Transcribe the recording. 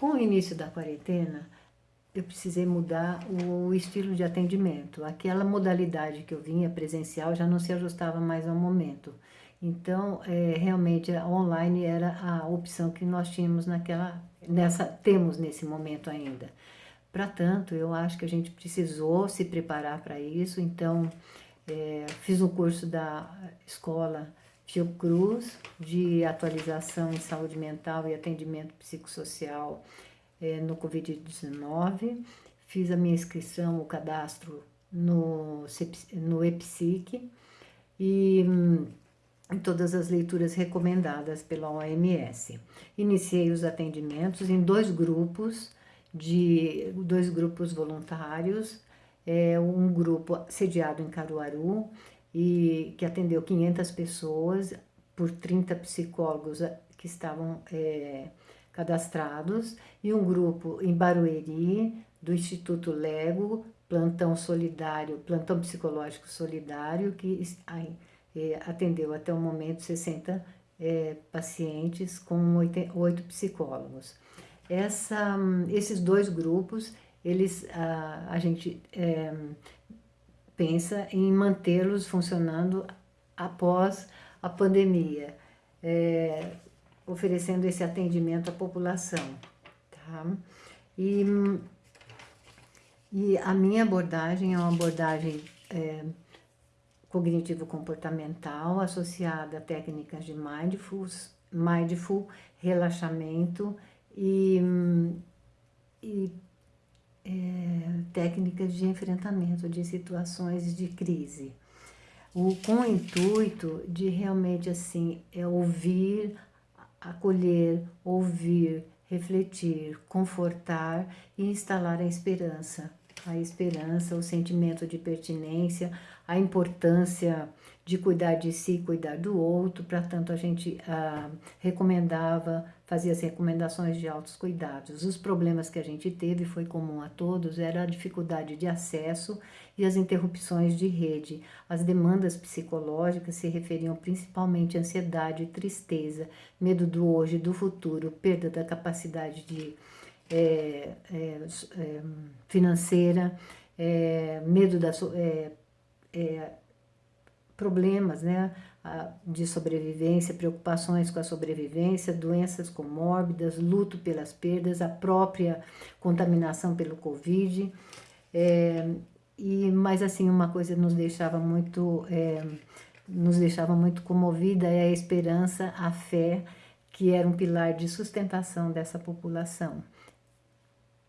Com o início da quarentena, eu precisei mudar o estilo de atendimento. Aquela modalidade que eu vinha presencial já não se ajustava mais ao momento. Então, é, realmente, online era a opção que nós tínhamos naquela, nessa, temos nesse momento ainda. Para tanto, eu acho que a gente precisou se preparar para isso, então, é, fiz um curso da escola Fiocruz de atualização em saúde mental e atendimento psicossocial é, no Covid-19. Fiz a minha inscrição, o cadastro no, no EPSIC e hum, todas as leituras recomendadas pela OMS. Iniciei os atendimentos em dois grupos, de dois grupos voluntários, é, um grupo sediado em Caruaru, e que atendeu 500 pessoas por 30 psicólogos que estavam é, cadastrados, e um grupo em Barueri, do Instituto Lego, Plantão Solidário, Plantão Psicológico Solidário, que é, atendeu até o momento 60 é, pacientes com oito psicólogos. Essa, esses dois grupos, eles, a, a gente é, pensa em mantê-los funcionando após a pandemia, é, oferecendo esse atendimento à população. Tá? E, e a minha abordagem é uma abordagem é, cognitivo-comportamental associada a técnicas de mindful, mindful relaxamento e, e é, técnicas de enfrentamento de situações de crise. O, com o intuito de realmente assim, é ouvir, acolher, ouvir, refletir, confortar e instalar a esperança. A esperança, o sentimento de pertinência, a importância de cuidar de si cuidar do outro, para tanto a gente ah, recomendava, fazia as recomendações de altos cuidados. Os problemas que a gente teve, foi comum a todos, era a dificuldade de acesso e as interrupções de rede. As demandas psicológicas se referiam principalmente à ansiedade, tristeza, medo do hoje, do futuro, perda da capacidade de, é, é, é, financeira, é, medo da... É, problemas né, de sobrevivência, preocupações com a sobrevivência, doenças comórbidas, luto pelas perdas, a própria contaminação pelo Covid. É, e, mas assim, uma coisa nos deixava muito, é, nos deixava muito comovida é a esperança, a fé, que era um pilar de sustentação dessa população.